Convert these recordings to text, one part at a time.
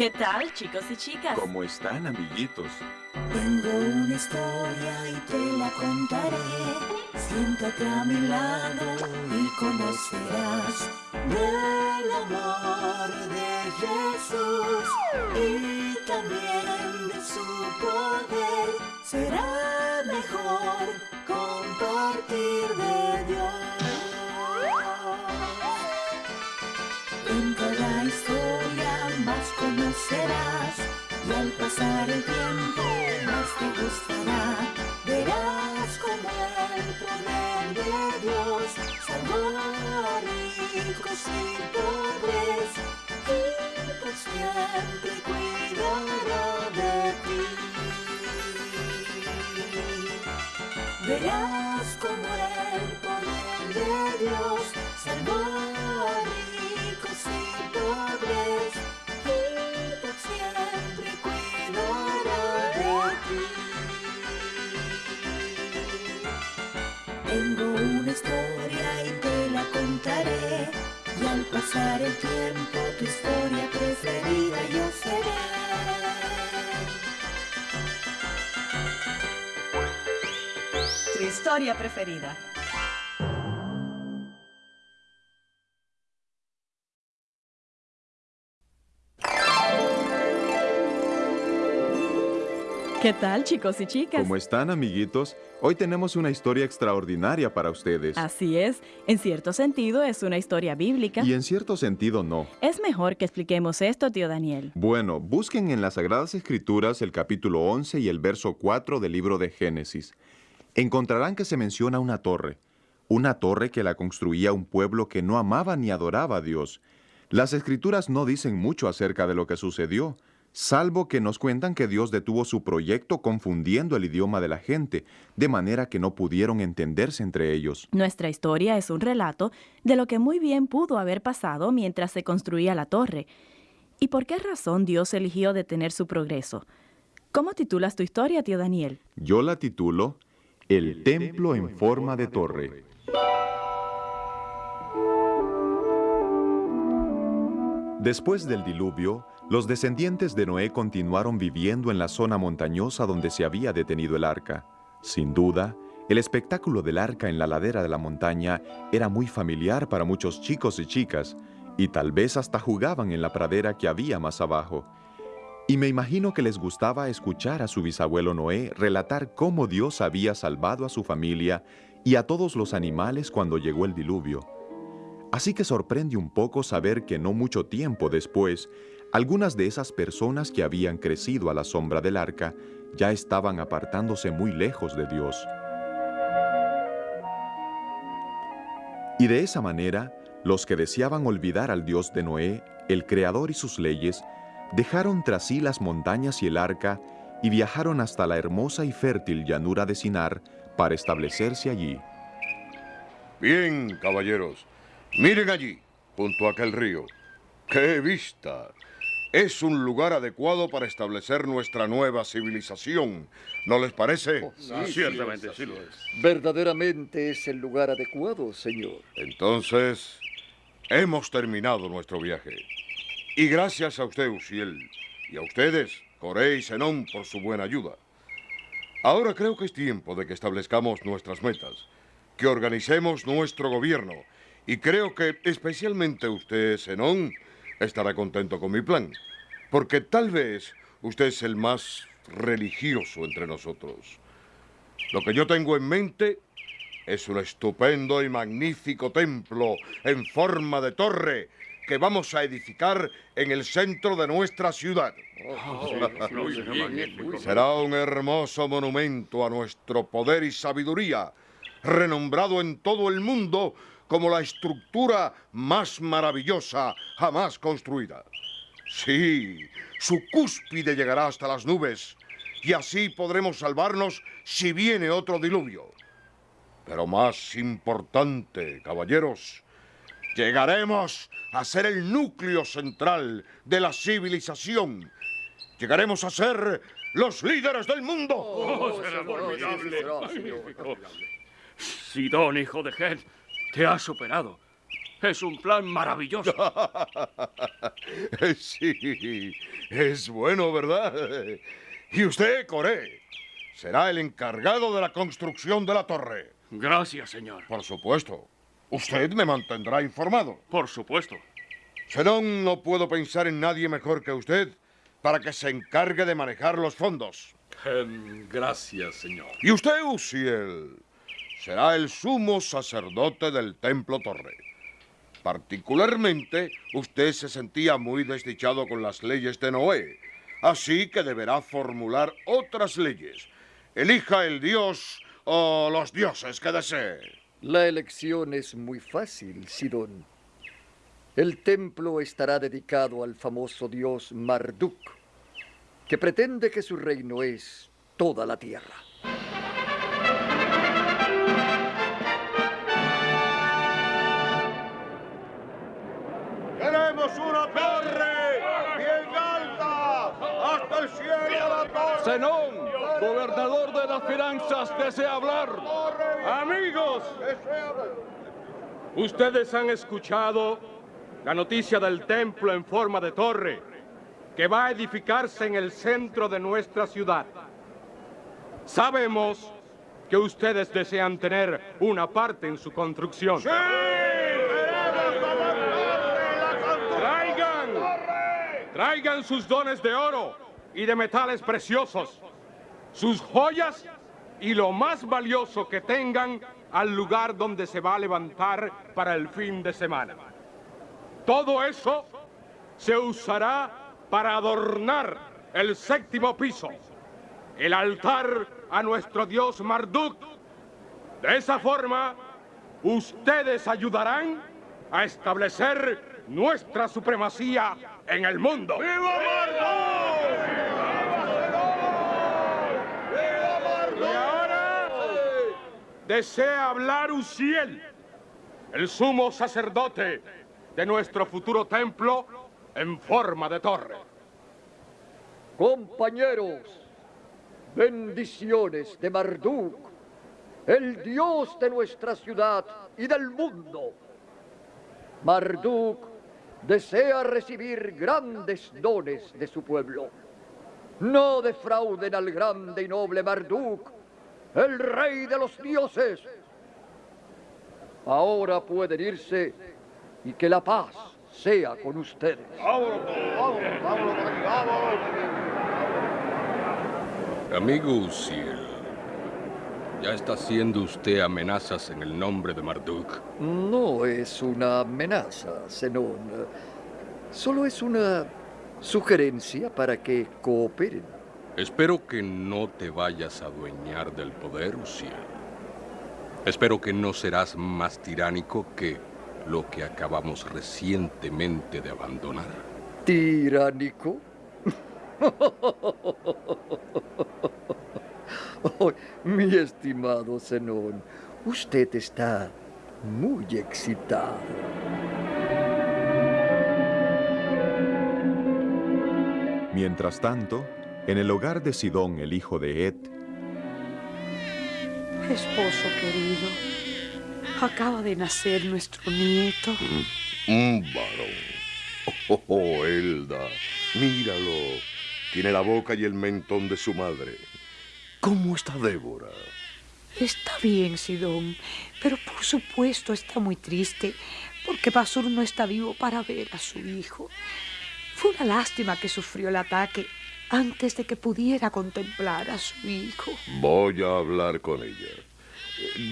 ¿Qué tal, chicos y chicas? ¿Cómo están, amiguitos? Tengo una historia y te la contaré. Siéntate a mi lado y conocerás del amor de Jesús y también de su poder. Será mejor compartir de Dios. Conocerás y al pasar el tiempo más te gustará. Verás como el poder de Dios salvó a ricos y pobres y por siempre cuidará de ti. Verás como el poder de Dios salvó a ricos y pobres Tengo una historia y te la contaré y al pasar el tiempo tu historia preferida yo seré. Tu historia preferida. ¿Qué tal, chicos y chicas? ¿Cómo están, amiguitos? Hoy tenemos una historia extraordinaria para ustedes. Así es, en cierto sentido es una historia bíblica. Y en cierto sentido no. Es mejor que expliquemos esto, tío Daniel. Bueno, busquen en las Sagradas Escrituras el capítulo 11 y el verso 4 del libro de Génesis. Encontrarán que se menciona una torre. Una torre que la construía un pueblo que no amaba ni adoraba a Dios. Las Escrituras no dicen mucho acerca de lo que sucedió, salvo que nos cuentan que Dios detuvo su proyecto confundiendo el idioma de la gente, de manera que no pudieron entenderse entre ellos. Nuestra historia es un relato de lo que muy bien pudo haber pasado mientras se construía la torre. ¿Y por qué razón Dios eligió detener su progreso? ¿Cómo titulas tu historia, tío Daniel? Yo la titulo El templo en forma de torre. Después del diluvio, los descendientes de Noé continuaron viviendo en la zona montañosa donde se había detenido el arca. Sin duda, el espectáculo del arca en la ladera de la montaña era muy familiar para muchos chicos y chicas, y tal vez hasta jugaban en la pradera que había más abajo. Y me imagino que les gustaba escuchar a su bisabuelo Noé relatar cómo Dios había salvado a su familia y a todos los animales cuando llegó el diluvio. Así que sorprende un poco saber que no mucho tiempo después, algunas de esas personas que habían crecido a la sombra del arca ya estaban apartándose muy lejos de Dios. Y de esa manera, los que deseaban olvidar al Dios de Noé, el Creador y sus leyes, dejaron tras sí las montañas y el arca y viajaron hasta la hermosa y fértil llanura de Sinar para establecerse allí. Bien, caballeros. Miren allí, junto a aquel río. ¡Qué vista! Es un lugar adecuado para establecer nuestra nueva civilización. ¿No les parece? Ciertamente, sí lo es. Verdaderamente es el lugar adecuado, señor. Entonces, hemos terminado nuestro viaje. Y gracias a usted, Uciel, y a ustedes, Coré y Zenón, por su buena ayuda. Ahora creo que es tiempo de que establezcamos nuestras metas, que organicemos nuestro gobierno, y creo que especialmente usted, Zenón, estará contento con mi plan, porque tal vez usted es el más religioso entre nosotros. Lo que yo tengo en mente es un estupendo y magnífico templo en forma de torre que vamos a edificar en el centro de nuestra ciudad. Será un hermoso monumento a nuestro poder y sabiduría, renombrado en todo el mundo como la estructura más maravillosa jamás construida. Sí, su cúspide llegará hasta las nubes y así podremos salvarnos si viene otro diluvio. Pero más importante, caballeros, llegaremos a ser el núcleo central de la civilización. Llegaremos a ser los líderes del mundo. Oh, será formidable. Sidón, hijo de Ged, te has superado. Es un plan maravilloso. Sí, es bueno, ¿verdad? Y usted, Coré, será el encargado de la construcción de la torre. Gracias, señor. Por supuesto. Usted me mantendrá informado. Por supuesto. Serón, no puedo pensar en nadie mejor que usted para que se encargue de manejar los fondos. Em, gracias, señor. Y usted, Uziel, será el sumo sacerdote del Templo Torre. Particularmente, usted se sentía muy desdichado con las leyes de Noé, así que deberá formular otras leyes. Elija el dios o los dioses que desee. La elección es muy fácil, Sidón. El templo estará dedicado al famoso dios Marduk, que pretende que su reino es toda la tierra. Las finanzas, desea hablar. Amigos, ustedes han escuchado la noticia del templo en forma de torre que va a edificarse en el centro de nuestra ciudad. Sabemos que ustedes desean tener una parte en su construcción. Traigan, traigan sus dones de oro y de metales preciosos, sus joyas y lo más valioso que tengan al lugar donde se va a levantar para el fin de semana. Todo eso se usará para adornar el séptimo piso, el altar a nuestro dios Marduk. De esa forma, ustedes ayudarán a establecer nuestra supremacía en el mundo. Y ahora desea hablar Uziel, el sumo sacerdote de nuestro futuro templo en forma de torre. Compañeros, bendiciones de Marduk, el dios de nuestra ciudad y del mundo. Marduk desea recibir grandes dones de su pueblo. No defrauden al grande y noble Marduk, el rey de los dioses. Ahora pueden irse y que la paz sea con ustedes. Amigo Uziel, ya está haciendo usted amenazas en el nombre de Marduk. No es una amenaza, Zenón. Solo es una sugerencia para que cooperen. Espero que no te vayas a adueñar del poder, Uziel. Espero que no serás más tiránico que lo que acabamos recientemente de abandonar. ¿Tiránico? Oh, mi estimado Zenón, usted está muy excitado. Mientras tanto, en el hogar de Sidón, el hijo de Et, Esposo querido, acaba de nacer nuestro nieto. Un varón. Oh, oh, Elda, míralo. Tiene la boca y el mentón de su madre. ¿Cómo está Débora? Está bien, Sidón, pero por supuesto está muy triste porque Basur no está vivo para ver a su hijo. Fue una lástima que sufrió el ataque antes de que pudiera contemplar a su hijo. Voy a hablar con ella.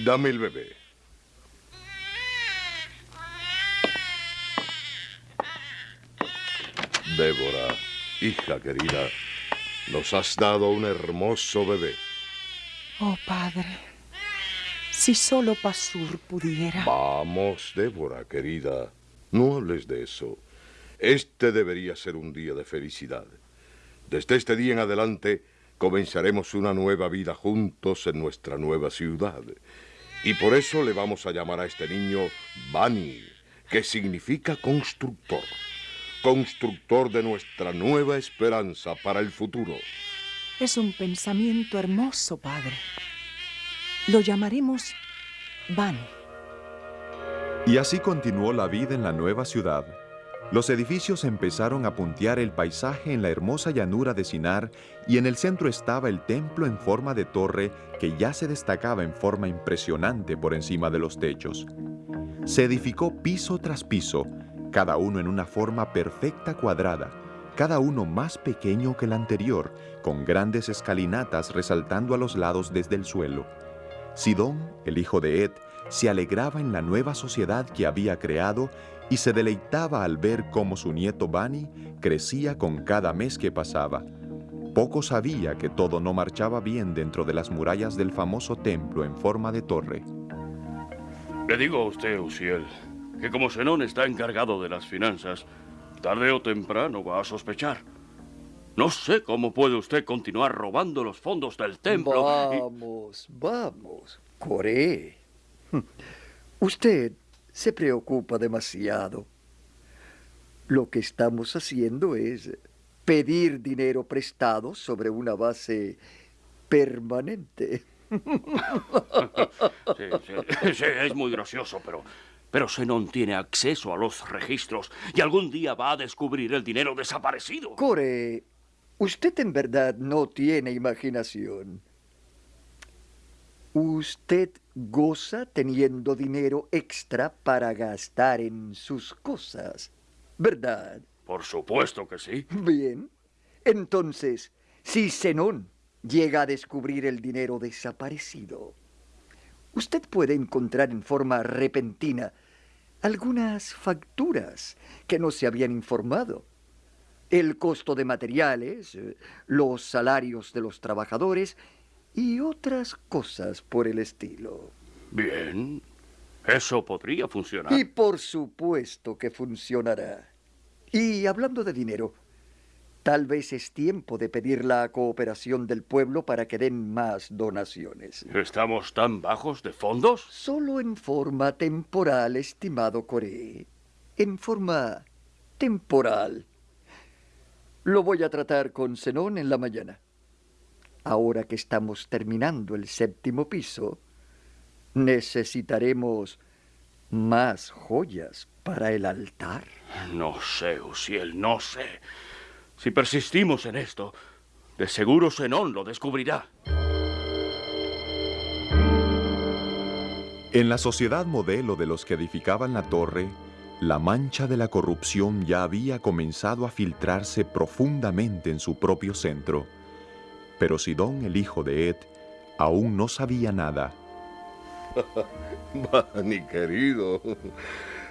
Dame el bebé. Débora, hija querida, nos has dado un hermoso bebé. Oh, padre, si solo Pasur pudiera. Vamos, Débora, querida, no hables de eso. Este debería ser un día de felicidad. Desde este día en adelante comenzaremos una nueva vida juntos en nuestra nueva ciudad. Y por eso le vamos a llamar a este niño Bani, que significa constructor. Constructor de nuestra nueva esperanza para el futuro. Es un pensamiento hermoso, padre. Lo llamaremos Van. Y así continuó la vida en la nueva ciudad. Los edificios empezaron a puntear el paisaje en la hermosa llanura de Sinar y en el centro estaba el templo en forma de torre que ya se destacaba en forma impresionante por encima de los techos. Se edificó piso tras piso, cada uno en una forma perfecta cuadrada, cada uno más pequeño que el anterior, con grandes escalinatas resaltando a los lados desde el suelo. Sidón, el hijo de Ed, se alegraba en la nueva sociedad que había creado y se deleitaba al ver cómo su nieto Bani crecía con cada mes que pasaba. Poco sabía que todo no marchaba bien dentro de las murallas del famoso templo en forma de torre. Le digo a usted, Uciel, que como Zenón está encargado de las finanzas, tarde o temprano va a sospechar. No sé cómo puede usted continuar robando los fondos del templo. y- Vamos, vamos, Coré. Usted se preocupa demasiado. Lo que estamos haciendo es pedir dinero prestado sobre una base permanente. Sí, sí, sí, es muy gracioso, pero, pero Zenón tiene acceso a los registros y algún día va a descubrir el dinero desaparecido. Core, usted en verdad no tiene imaginación. Usted goza teniendo dinero extra para gastar en sus cosas, ¿verdad? Por supuesto que sí. Bien. Entonces, si Zenón llega a descubrir el dinero desaparecido, usted puede encontrar en forma repentina algunas facturas que no se habían informado. El costo de materiales, eh, los salarios de los trabajadores y otras cosas por el estilo. Bien, eso podría funcionar. Y por supuesto que funcionará. Y hablando de dinero, tal vez es tiempo de pedir la cooperación del pueblo para que den más donaciones. ¿Estamos tan bajos de fondos? Solo en forma temporal, estimado Coré. En forma temporal. Lo voy a tratar con Zenón en la mañana. Ahora que estamos terminando el séptimo piso, necesitaremos más joyas para el altar. No sé, Uciel, no sé. Si persistimos en esto, de seguro Zenón lo descubrirá. En la sociedad modelo de los que edificaban la torre, la mancha de la corrupción ya había comenzado a filtrarse profundamente en su propio centro. Pero Sidón, el hijo de Ed, aún no sabía nada. Bani, querido,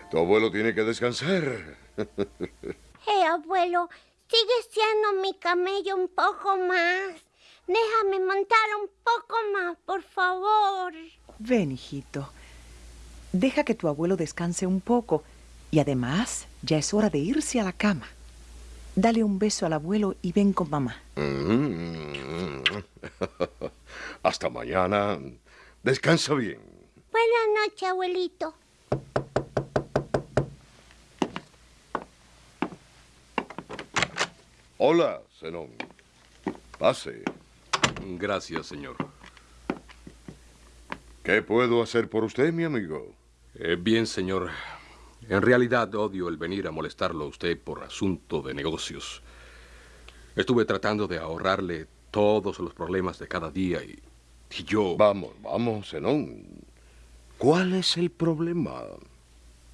tu abuelo tiene que descansar. Hey, abuelo, sigue siendo mi camello un poco más. Déjame montar un poco más, por favor. Ven, hijito. Deja que tu abuelo descanse un poco. Y además, ya es hora de irse a la cama. Dale un beso al abuelo y ven con mamá. Mm. Hasta mañana. Descansa bien. Buenas noches, abuelito. Hola, Zenón. Pase. Gracias, señor. ¿Qué puedo hacer por usted, mi amigo? Eh, bien, señor. En realidad odio el venir a molestarlo a usted por asunto de negocios. Estuve tratando de ahorrarle todos los problemas de cada día y, y yo... Vamos, vamos, Zenón. ¿Cuál es el problema?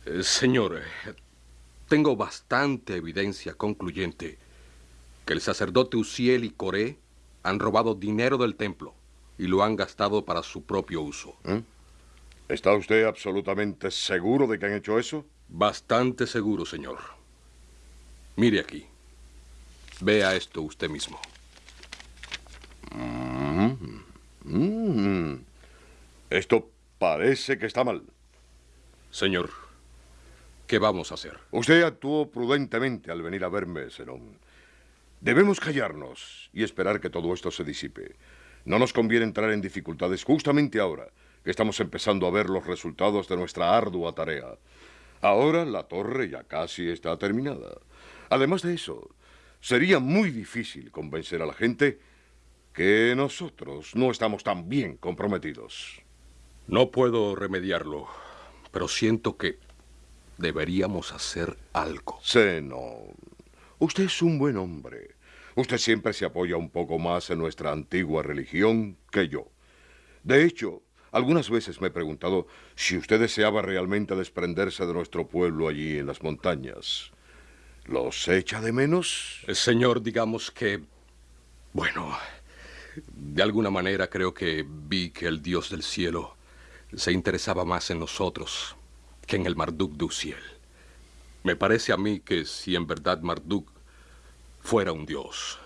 Eh, señor, eh, tengo bastante evidencia concluyente que el sacerdote Uciel y Coré han robado dinero del templo y lo han gastado para su propio uso. ¿Eh? ¿Está usted absolutamente seguro de que han hecho eso? Bastante seguro, señor. Mire aquí. Vea esto usted mismo. Mm. Mm. Esto parece que está mal. Señor, ¿qué vamos a hacer? Usted actuó prudentemente al venir a verme, Zenón. Debemos callarnos y esperar que todo esto se disipe. No nos conviene entrar en dificultades justamente ahora que estamos empezando a ver los resultados de nuestra ardua tarea. Ahora la torre ya casi está terminada. Además de eso, sería muy difícil convencer a la gente que nosotros no estamos tan bien comprometidos. No puedo remediarlo, pero siento que deberíamos hacer algo. Zenón, usted es un buen hombre. Usted siempre se apoya un poco más en nuestra antigua religión que yo. De hecho, algunas veces me he preguntado si usted deseaba realmente desprenderse de nuestro pueblo allí en las montañas. ¿Los echa de menos? Eh, Señor, digamos que... Bueno, de alguna manera creo que vi que el Dios del cielo se interesaba más en nosotros que en el Marduk de Uziel. Me parece a mí que si en verdad Marduk fuera un dios,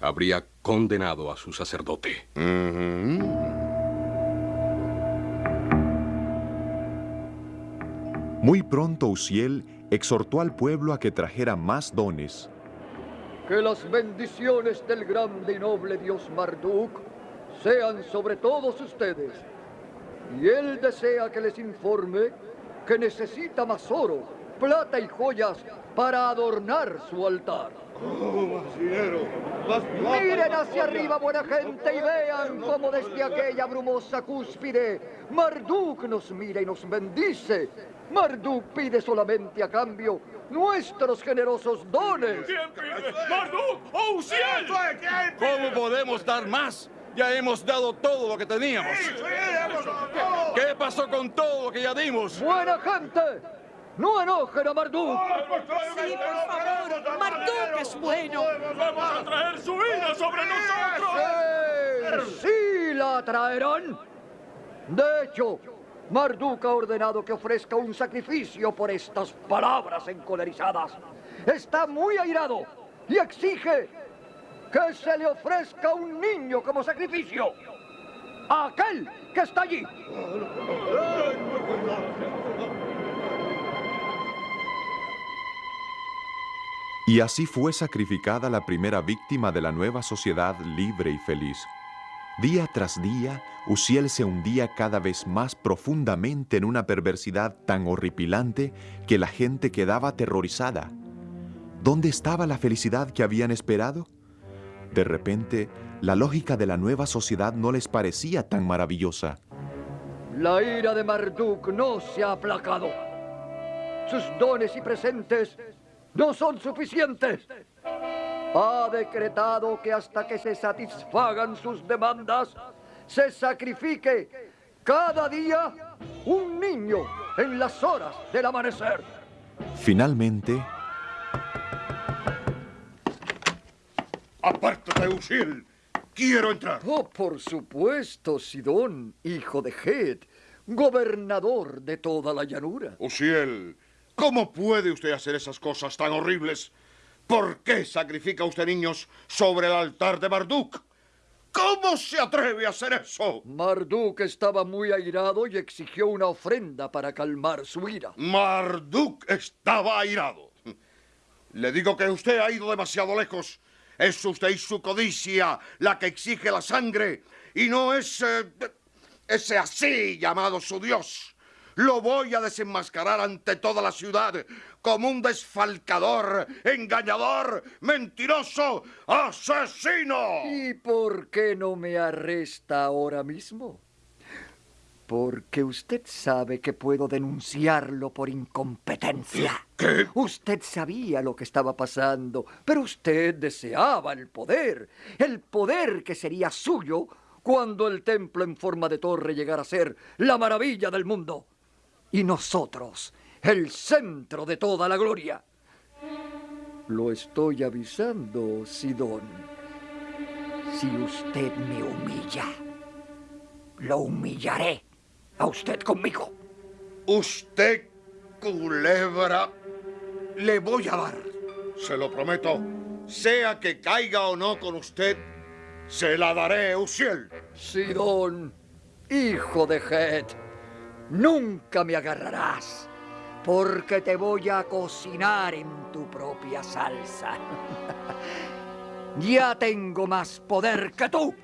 habría condenado a su sacerdote. Muy pronto Uziel exhortó al pueblo a que trajera más dones. Que las bendiciones del grande y noble dios Marduk sean sobre todos ustedes. Y él desea que les informe que necesita más oro, plata y joyas para adornar su altar. Miren hacia arriba, buena gente, y vean cómo desde aquella brumosa cúspide Marduk nos mira y nos bendice. Marduk pide solamente a cambio nuestros generosos dones. ¡Marduk! ¡Oh, Uziel! ¿Cómo podemos dar más? Ya hemos dado todo lo que teníamos. ¿Qué pasó con todo lo que ya dimos? Buena gente, no enojen a Marduk. Sí, por favor. Marduk es bueno. ¡Vamos a traer su vida sobre nosotros! Sí, sí la traerán. De hecho, Marduk ha ordenado que ofrezca un sacrificio por estas palabras encolerizadas. Está muy airado y exige que se le ofrezca un niño como sacrificio. A aquel que está allí. Y así fue sacrificada la primera víctima de la nueva sociedad libre y feliz. Día tras día, Uziel se hundía cada vez más profundamente en una perversidad tan horripilante que la gente quedaba aterrorizada. ¿Dónde estaba la felicidad que habían esperado? De repente, la lógica de la nueva sociedad no les parecía tan maravillosa. La ira de Marduk no se ha aplacado. Sus dones y presentes no son suficientes. Ha decretado que hasta que se satisfagan sus demandas, se sacrifique cada día un niño en las horas del amanecer. Finalmente, ¡Apártate, Uziel! ¡Quiero entrar! Oh, por supuesto, Sidón, hijo de Het, gobernador de toda la llanura. Uziel, ¿cómo puede usted hacer esas cosas tan horribles? ¿Por qué sacrifica usted niños sobre el altar de Marduk? ¿Cómo se atreve a hacer eso? Marduk estaba muy airado y exigió una ofrenda para calmar su ira. Marduk estaba airado. Le digo que usted ha ido demasiado lejos. Es usted y su codicia la que exige la sangre y no ese, ese así llamado su Dios. Lo voy a desenmascarar ante toda la ciudad como un desfalcador, engañador, mentiroso, asesino. ¿Y por qué no me arresta ahora mismo? Porque usted sabe que puedo denunciarlo por incompetencia. ¿Qué? Usted sabía lo que estaba pasando, pero usted deseaba el poder. El poder que sería suyo cuando el templo en forma de torre llegara a ser la maravilla del mundo. Y nosotros, el centro de toda la gloria. Lo estoy avisando, Sidón. Si usted me humilla, lo humillaré a usted conmigo. Usted, culebra, le voy a dar. Se lo prometo. Sea que caiga o no con usted, se la daré, Uziel. Sidón, hijo de Het, nunca me agarrarás, porque te voy a cocinar en tu propia salsa. ya tengo más poder que tú.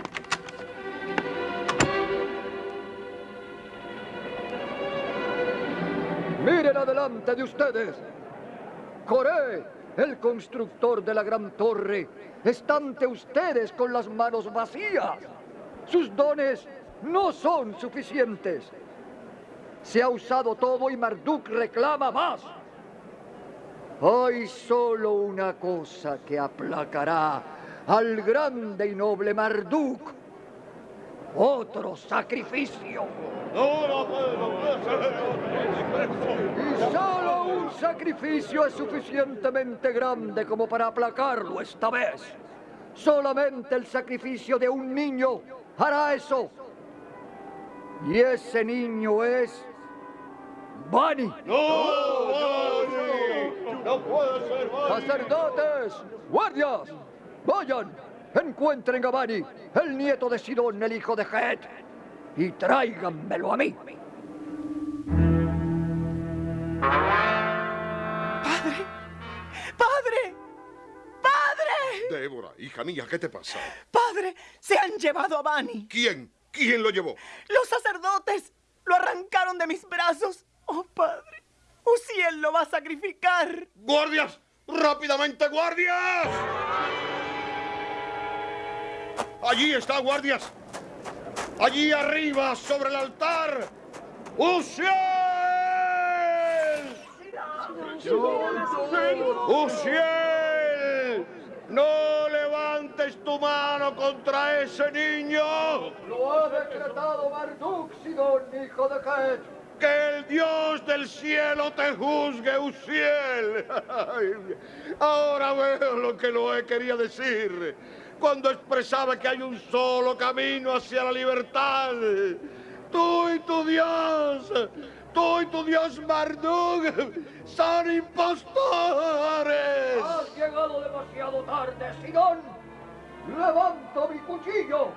Miren adelante de ustedes. Coré, el constructor de la gran torre, está ante ustedes con las manos vacías. Sus dones no son suficientes. Se ha usado todo y Marduk reclama más. Hay solo una cosa que aplacará al grande y noble Marduk. Otro sacrificio. Y solo un sacrificio es suficientemente grande como para aplacarlo esta vez. Solamente el sacrificio de un niño hará eso. Y ese niño es Bani. ¡No! ¡Bani! ¡No puede ser Bani! Sacerdotes, guardias, vayan, encuentren a Bani, el nieto de Sidón, el hijo de Het, y tráiganmelo a mí. ¡Padre! ¡Padre! ¡Padre! Débora, hija mía, ¿qué te pasa? ¡Padre! ¡Se han llevado a Bani! ¿Quién? ¿Quién lo llevó? ¡Los sacerdotes! ¡Lo arrancaron de mis brazos! ¡Oh, padre! ¡Uziel lo va a sacrificar! ¡Guardias! ¡Rápidamente, guardias! Allí está, guardias. Allí arriba, sobre el altar. ¡Uziel! ¡Uziel! ¡No levantes tu mano contra ese niño! Lo ha decretado Marduk, Sidón, hijo de Het. ¡Que el Dios del cielo te juzgue, Uziel! Ahora veo lo que Noé quería decir cuando expresaba que hay un solo camino hacia la libertad. Tú y tu Dios, tú y tu Dios Marduk son impostores. Has llegado demasiado tarde, Sidón. Levanto mi cuchillo